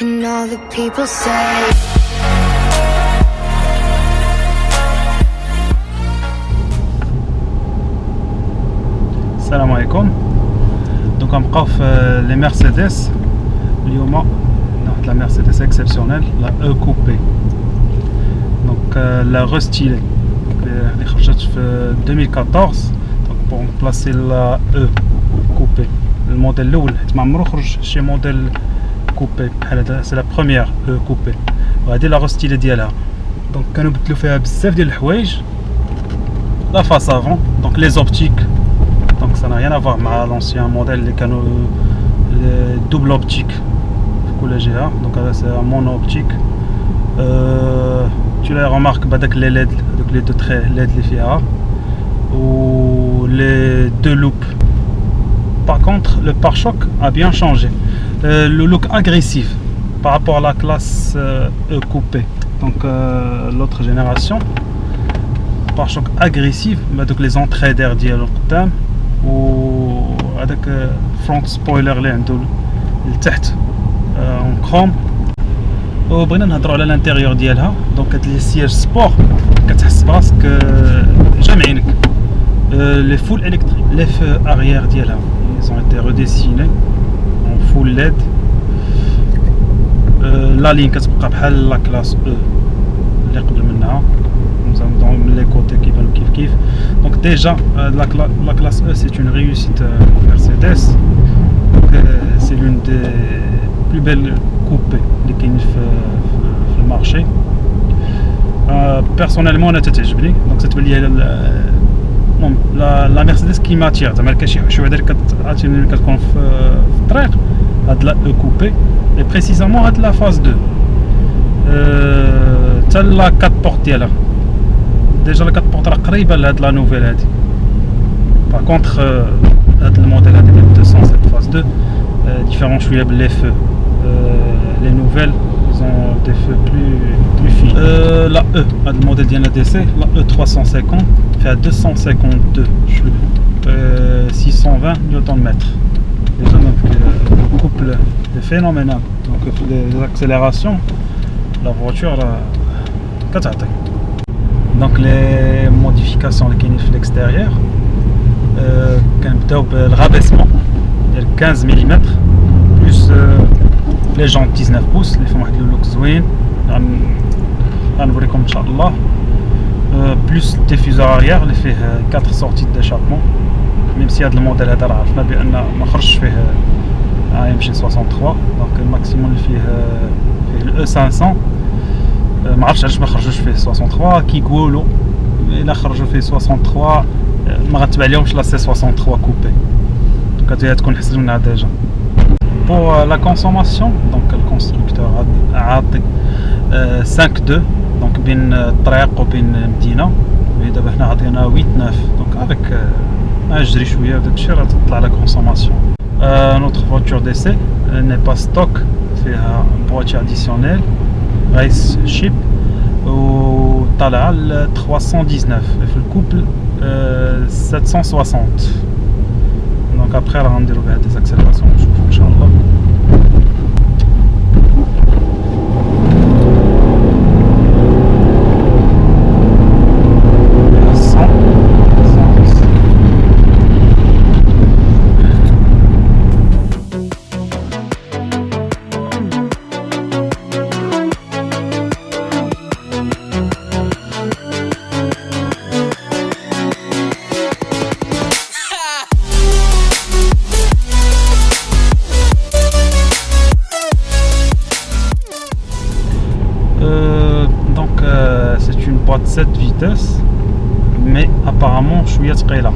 And all the people say السلام عليكم دونك غنبقاو في لي مرسيدس اليوم واحد لا مرسيدس اكسبسيونيل لا او كوبي دونك لا ريستيلي اللي خرجت في 2014 دونك بور بلاصي لا او كوبي الموديل الاول حيت ما عمرو خرج شي موديل كوبي بحال هذا سي لا بروميير او كوبي وهادي لا ريستيلي ديالها دونك كانوا بدلو فيها بزاف ديال الحوايج لا فاس افون دونك لي زوبتيك donc ça n'a rien à voir avec l'ancien modèle les canaux les double optique donc c'est un mono optique euh, tu les remarques avec les LED donc les deux traits LED les FIA ou les deux loupes par contre le pare-choc a bien changé euh, le look agressif par rapport à la classe euh, e coupé donc l'autre génération pare-choc agressif donc les entrées d'air dialogue وهذاك فرونت سبويلر اللي عنده لتحت اون كروم وبغينا نهضروا على الانتيريور ديالها دونك هاد لي سياج سبور كتحس براسك جامعينك لي فول الكتريك لي فو اريير ديالها ils ont été redessinés en full LED لا لين كتبقى بحال لا كلاس او اللي قبل منها من لي كوتي كيبانو كيف كيف دونك ديجا لا كلاس او سي اون ريوسيت مرسيدس دونك سي لون دي بلو بيل كوبي اللي كاين في في المارشي بيرسونيلمون انا تتعجبني دونك تتبان لي المهم لا مرسيدس كي ماتير زعما كاين شي حوايج اللي كتعطيني كتكون في الطريق هاد لا او كوبي اي بريسيزامون هاد لا فاز 2 حتى لا كات بورت ديالها ديجا لا كتبورت راه قريبه لهاد لا نوفيل هادي باغ كونتخ هاد الموديل هادي ديال 207 فاز 2 ديفيرون شويه بلي فو لي نوفيل زون دي فو بلو بلو فين لا او هاد الموديل ديالنا دي سي لا او 350 فيها 252 شويه 620 نيوتن متر déjà donc le couple est phénoménal donc les accélérations la voiture كتعطي donc les modifications اللي كاينين في l'extérieur كنبداو بالرابيسمون ديال 15 ملم بلوس لي جونت 19 بوس اللي فيهم واحد اللوك زوين غنوريكم ان شاء الله بلوس الديفيزور اريير اللي فيه 4 سورتي ديشابمون ميم سي هذا الموديل هذا راه عرفنا بان ما خرجش فيه يمشي 63 دونك الماكسيموم اللي فيه فيه الاو 500 ما عرفتش علاش ما خرجوش فيه 63 كيقولوا الا خرجوا فيه 63 ما غتبع لهمش لا سي 63 كوبي دونك هذه تكون حسنونا ديجا pour euh, la consommation, donc le constructeur a 5-2, euh, donc bin euh, Traiq ou bin Medina, mais d'abord on a 8-9, donc avec un jri chouïa, avec cher à la consommation. Euh, notre voiture d'essai n'est pas stock, fait un boîtier additionnel, race chip, ou Talal 319, et le couple euh, 760. Donc après, on a des accélérations. de cette vitesse mais apparemment je suis à ce là